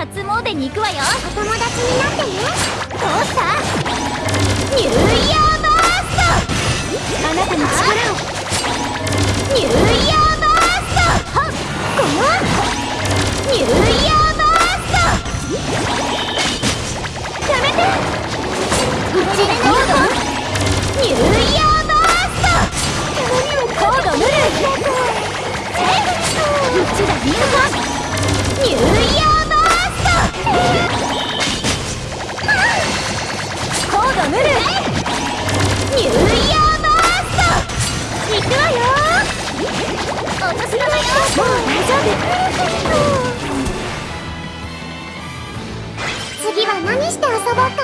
顔でに行くわよ。お友達になってね。どうしたニューイヤーバースト。あなたの力を。ニューイヤーバースト。はっこのニューイヤーバースト。やめて。うちでコードニューイヤーバースト。コードヌルえうちだ？ビューコードヌルニューイヤーバースト。行くわよ。お年玉よ。もう大丈夫。次は何して遊ぼうか